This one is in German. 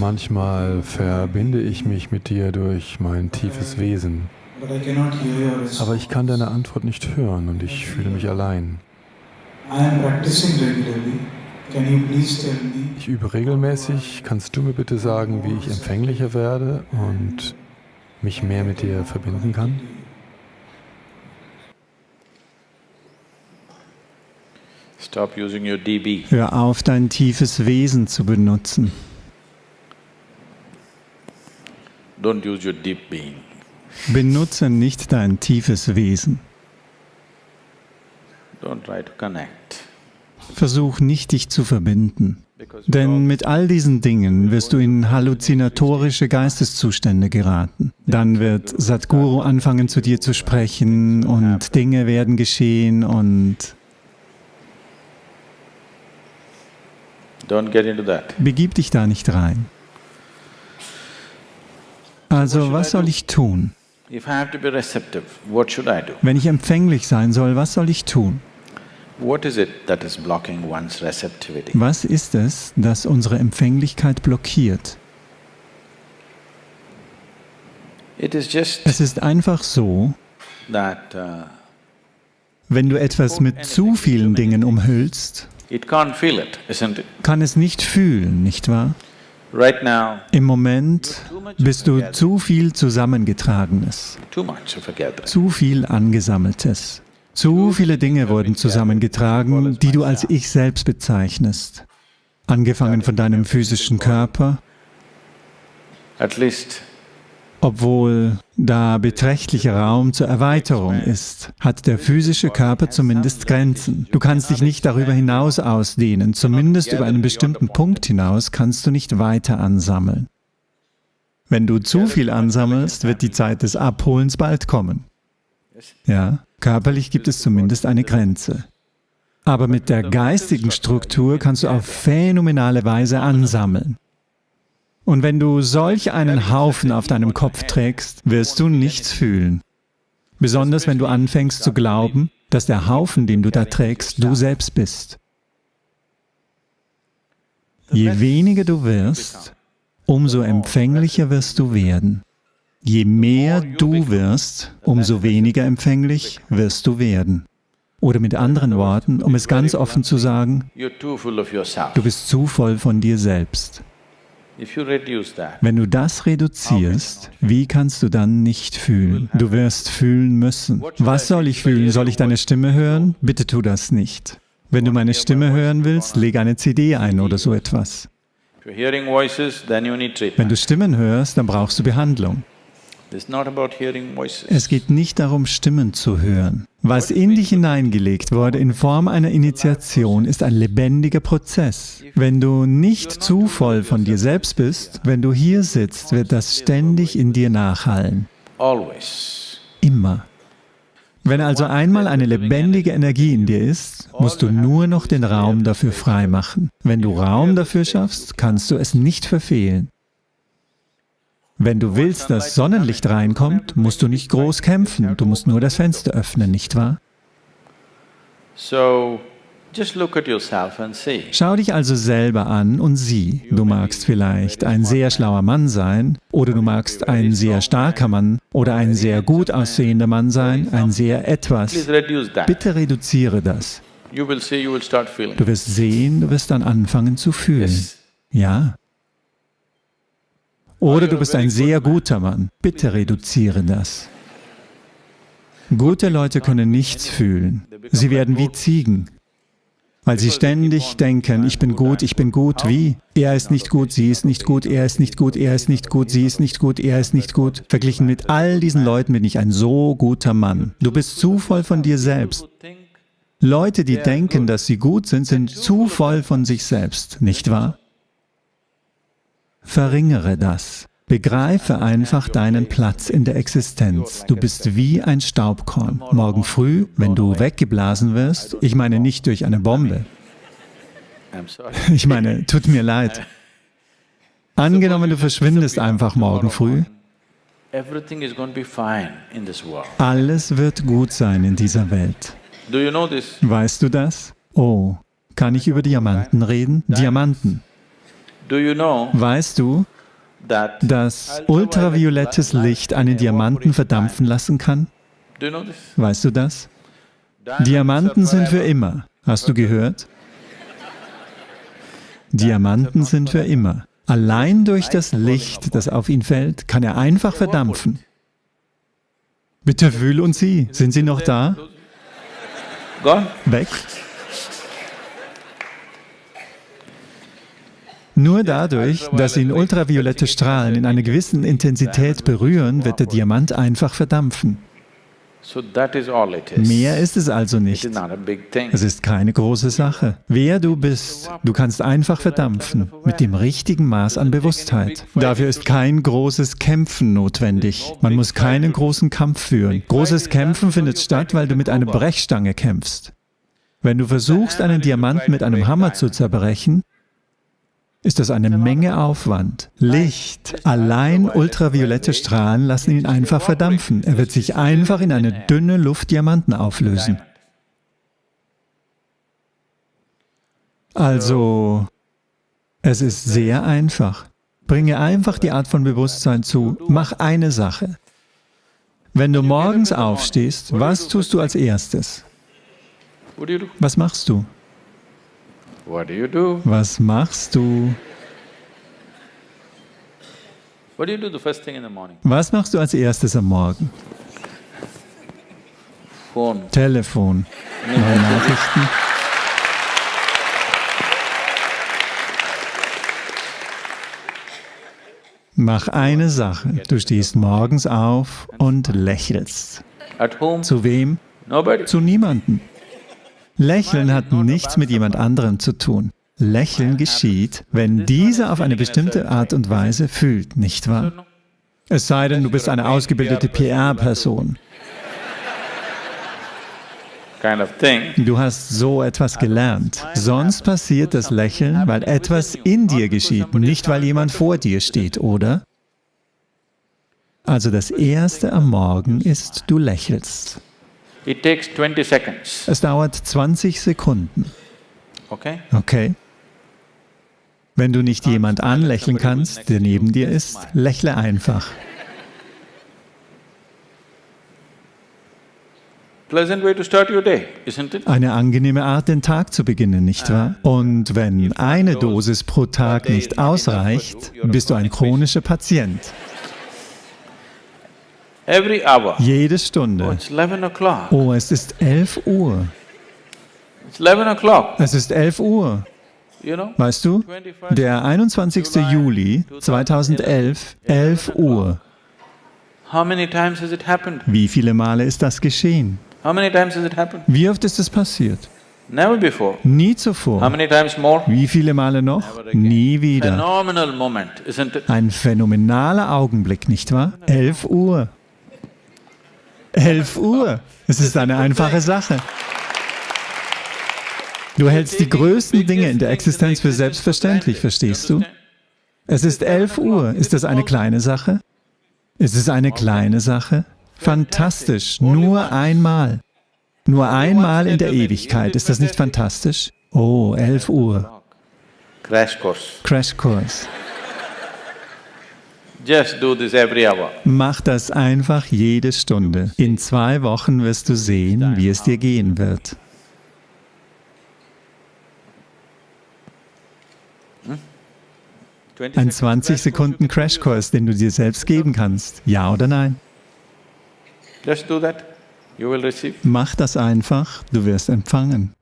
Manchmal verbinde ich mich mit dir durch mein tiefes Wesen, aber ich kann deine Antwort nicht hören und ich fühle mich allein. Ich übe regelmäßig. Kannst du mir bitte sagen, wie ich empfänglicher werde und mich mehr mit dir verbinden kann? Stop using your DB. Hör auf, dein tiefes Wesen zu benutzen. Don't use your deep being. Benutze nicht dein tiefes Wesen. Don't try to connect. Versuch nicht, dich zu verbinden. Denn mit all diesen Dingen wirst du in halluzinatorische Geisteszustände geraten. Dann wird Sadhguru anfangen zu dir zu sprechen und Dinge werden geschehen und begib dich da nicht rein. Also was soll ich tun? If I have to be receptive, what should I do? Wenn ich empfänglich sein soll, was soll ich tun? What is it that is blocking one's receptivity? Was ist es, das unsere Empfänglichkeit blockiert? It is just Es ist einfach so, that uh, wenn du etwas mit zu vielen Dingen umhüllst, it can't feel it, isn't it? kann es nicht fühlen, nicht wahr? Right now, Im Moment bist du zu viel Zusammengetragenes, zu viel Angesammeltes. Zu viele Dinge wurden zusammengetragen, die du als Ich selbst bezeichnest. Angefangen von deinem physischen Körper, At least obwohl da beträchtlicher Raum zur Erweiterung ist, hat der physische Körper zumindest Grenzen. Du kannst dich nicht darüber hinaus ausdehnen, zumindest über einen bestimmten Punkt hinaus kannst du nicht weiter ansammeln. Wenn du zu viel ansammelst, wird die Zeit des Abholens bald kommen. Ja, körperlich gibt es zumindest eine Grenze. Aber mit der geistigen Struktur kannst du auf phänomenale Weise ansammeln. Und wenn du solch einen Haufen auf deinem Kopf trägst, wirst du nichts fühlen. Besonders wenn du anfängst zu glauben, dass der Haufen, den du da trägst, du selbst bist. Je weniger du wirst, umso empfänglicher wirst du werden. Je mehr du wirst, umso weniger empfänglich wirst du werden. Oder mit anderen Worten, um es ganz offen zu sagen, du bist zu voll von dir selbst. Wenn du das reduzierst, wie kannst du dann nicht fühlen? Du wirst fühlen müssen. Was soll ich fühlen? Soll ich deine Stimme hören? Bitte tu das nicht. Wenn du meine Stimme hören willst, leg eine CD ein oder so etwas. Wenn du Stimmen hörst, dann brauchst du Behandlung. Es geht nicht darum, Stimmen zu hören. Was in dich hineingelegt wurde in Form einer Initiation, ist ein lebendiger Prozess. Wenn du nicht zu voll von dir selbst bist, wenn du hier sitzt, wird das ständig in dir nachhallen. Immer. Wenn also einmal eine lebendige Energie in dir ist, musst du nur noch den Raum dafür freimachen. Wenn du Raum dafür schaffst, kannst du es nicht verfehlen. Wenn du willst, dass Sonnenlicht reinkommt, musst du nicht groß kämpfen, du musst nur das Fenster öffnen, nicht wahr? Schau dich also selber an und sieh. Du magst vielleicht ein sehr schlauer Mann sein, oder du magst ein sehr starker Mann, oder ein sehr gut aussehender Mann sein, ein sehr etwas. Bitte reduziere das. Du wirst sehen, du wirst dann anfangen zu fühlen. Ja. Oder du bist ein sehr guter Mann. Bitte reduziere das. Gute Leute können nichts fühlen. Sie werden wie Ziegen, weil sie ständig denken, ich bin gut, ich bin gut, wie? Er ist nicht gut, sie ist nicht gut, er ist nicht gut, er ist nicht gut, sie ist nicht gut, er ist nicht gut. Verglichen mit all diesen Leuten bin ich ein so guter Mann. Du bist zu voll von dir selbst. Leute, die denken, dass sie gut sind, sind zu voll von sich selbst, nicht wahr? Verringere das. Begreife einfach deinen Platz in der Existenz. Du bist wie ein Staubkorn. Morgen früh, wenn du weggeblasen wirst, ich meine nicht durch eine Bombe, ich meine, tut mir leid. Angenommen, du verschwindest einfach morgen früh, alles wird gut sein in dieser Welt. Weißt du das? Oh, kann ich über Diamanten reden? Diamanten. Weißt du, dass ultraviolettes Licht einen Diamanten verdampfen lassen kann? Weißt du das? Diamanten sind für immer. Hast du gehört? Diamanten sind für immer. Allein durch das Licht, das auf ihn fällt, kann er einfach verdampfen. Bitte fühl und sieh. Sind sie noch da? Weg? Nur dadurch, dass ihn ultraviolette Strahlen in einer gewissen Intensität berühren, wird der Diamant einfach verdampfen. Mehr ist es also nicht. Es ist keine große Sache. Wer du bist, du kannst einfach verdampfen, mit dem richtigen Maß an Bewusstheit. Dafür ist kein großes Kämpfen notwendig. Man muss keinen großen Kampf führen. Großes Kämpfen findet statt, weil du mit einer Brechstange kämpfst. Wenn du versuchst, einen Diamant mit einem Hammer zu zerbrechen, ist das eine Menge Aufwand. Licht, allein ultraviolette Strahlen lassen ihn einfach verdampfen. Er wird sich einfach in eine dünne Luft Diamanten auflösen. Also, es ist sehr einfach. Bringe einfach die Art von Bewusstsein zu. Mach eine Sache. Wenn du morgens aufstehst, was tust du als erstes? Was machst du? What do you do? Was machst du? What do you do the first thing in the morning? Was machst du als erstes am Morgen? Phone. Telefon, neue Nachrichten. Mach eine Sache. Du stehst morgens auf und lächelst. Zu wem? Nobody. Zu niemandem. Lächeln hat nichts mit jemand anderem zu tun. Lächeln geschieht, wenn dieser auf eine bestimmte Art und Weise fühlt, nicht wahr? Es sei denn, du bist eine ausgebildete PR-Person. Du hast so etwas gelernt. Sonst passiert das Lächeln, weil etwas in dir geschieht, nicht weil jemand vor dir steht, oder? Also das Erste am Morgen ist, du lächelst. It takes twenty seconds, Es dauert 20 Sekunden, okay? okay? Wenn du nicht jemand anlächeln kannst, der neben dir ist, lächle einfach. Eine angenehme Art, den Tag zu beginnen, nicht wahr? Und wenn eine Dosis pro Tag nicht ausreicht, bist du ein chronischer Patient. Every hour. Jede Oh, Stunde. it's eleven o'clock. Oh, es ist 11 Uhr. It's eleven o'clock, Es ist 11 Uhr. you know? Weißt du? Der 21. Juli 2011, 11 Uhr. How many times has it happened? Wie viele Male ist das geschehen? How many times has it happened? Wie oft ist es passiert? Never before. Nie How zuvor. many times more? Wie viele Male noch? Nie wieder. Phenomenal moment, isn't it? Ein phänomenaler Augenblick, nicht wahr? 11 Uhr. 11 Uhr. Es ist eine einfache Sache. Du hältst die größten Dinge in der Existenz für selbstverständlich, verstehst du? Es ist 11 Uhr. Ist das eine kleine Sache? Ist es eine kleine Sache? Fantastisch. Nur einmal. Nur einmal in der Ewigkeit. Ist das nicht fantastisch? Oh, 11 Uhr. Crash course. Crashkurs. Just do this every hour. Mach das einfach jede Stunde. In zwei Wochen wirst du sehen, wie es dir gehen wird. Ein 20 Sekunden Crashkurs, den du dir selbst geben kannst. Ja oder nein? Just do that. You will receive. Mach das einfach, du wirst empfangen.